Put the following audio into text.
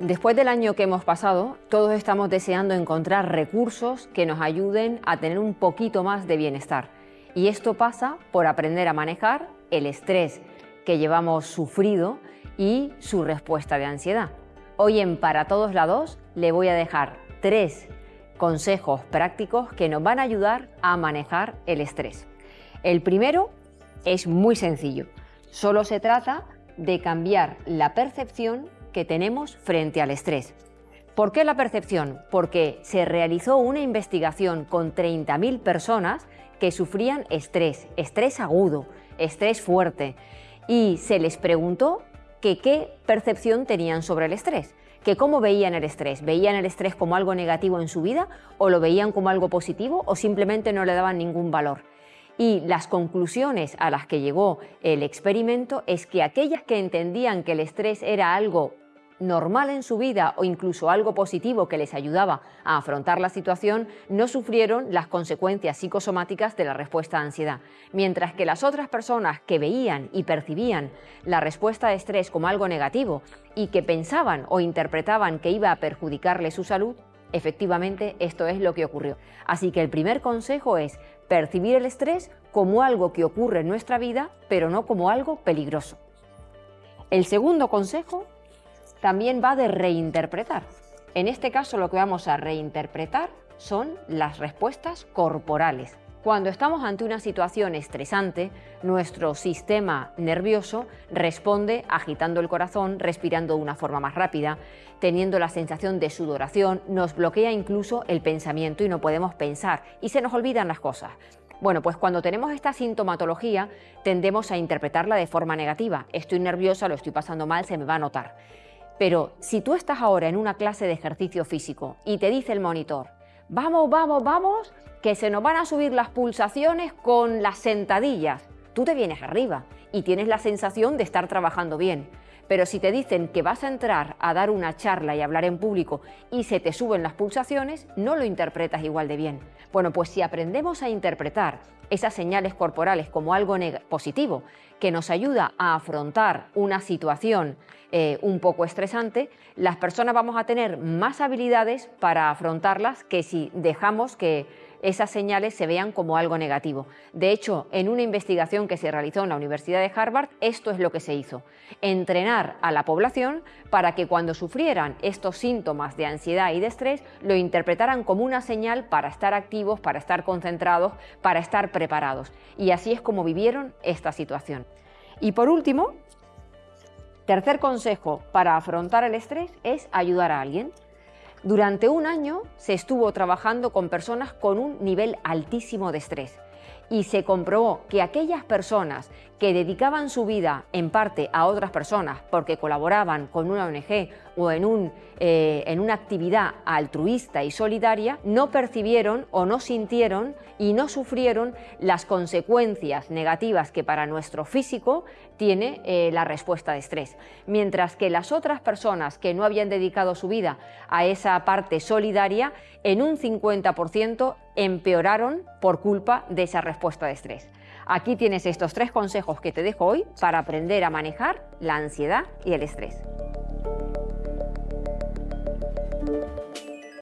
Después del año que hemos pasado, todos estamos deseando encontrar recursos que nos ayuden a tener un poquito más de bienestar. Y esto pasa por aprender a manejar el estrés que llevamos sufrido y su respuesta de ansiedad. Hoy en Para Todos Lados le voy a dejar tres consejos prácticos que nos van a ayudar a manejar el estrés. El primero es muy sencillo. Solo se trata de cambiar la percepción que tenemos frente al estrés. ¿Por qué la percepción? Porque se realizó una investigación con 30.000 personas que sufrían estrés, estrés agudo, estrés fuerte, y se les preguntó que qué percepción tenían sobre el estrés, que cómo veían el estrés, veían el estrés como algo negativo en su vida o lo veían como algo positivo o simplemente no le daban ningún valor. Y las conclusiones a las que llegó el experimento es que aquellas que entendían que el estrés era algo normal en su vida o incluso algo positivo que les ayudaba a afrontar la situación, no sufrieron las consecuencias psicosomáticas de la respuesta a ansiedad, mientras que las otras personas que veían y percibían la respuesta de estrés como algo negativo y que pensaban o interpretaban que iba a perjudicarle su salud, efectivamente esto es lo que ocurrió. Así que el primer consejo es percibir el estrés como algo que ocurre en nuestra vida, pero no como algo peligroso. El segundo consejo también va de reinterpretar. En este caso lo que vamos a reinterpretar son las respuestas corporales. Cuando estamos ante una situación estresante, nuestro sistema nervioso responde agitando el corazón, respirando de una forma más rápida, teniendo la sensación de sudoración, nos bloquea incluso el pensamiento y no podemos pensar y se nos olvidan las cosas. Bueno, pues cuando tenemos esta sintomatología tendemos a interpretarla de forma negativa. Estoy nerviosa, lo estoy pasando mal, se me va a notar. Pero si tú estás ahora en una clase de ejercicio físico y te dice el monitor, vamos, vamos, vamos, que se nos van a subir las pulsaciones con las sentadillas, tú te vienes arriba y tienes la sensación de estar trabajando bien. Pero si te dicen que vas a entrar a dar una charla y hablar en público y se te suben las pulsaciones, no lo interpretas igual de bien. Bueno, pues si aprendemos a interpretar esas señales corporales como algo positivo, que nos ayuda a afrontar una situación eh, un poco estresante, las personas vamos a tener más habilidades para afrontarlas que si dejamos que esas señales se vean como algo negativo. De hecho, en una investigación que se realizó en la Universidad de Harvard, esto es lo que se hizo. Entrenar a la población para que cuando sufrieran estos síntomas de ansiedad y de estrés, lo interpretaran como una señal para estar activos, para estar concentrados, para estar preparados. Y así es como vivieron esta situación. Y por último, tercer consejo para afrontar el estrés es ayudar a alguien. Durante un año se estuvo trabajando con personas con un nivel altísimo de estrés y se comprobó que aquellas personas que dedicaban su vida en parte a otras personas porque colaboraban con una ONG o en, un, eh, en una actividad altruista y solidaria, no percibieron o no sintieron y no sufrieron las consecuencias negativas que para nuestro físico tiene eh, la respuesta de estrés. Mientras que las otras personas que no habían dedicado su vida a esa parte solidaria, en un 50% empeoraron por culpa de esa respuesta de estrés. Aquí tienes estos tres consejos que te dejo hoy para aprender a manejar la ansiedad y el estrés.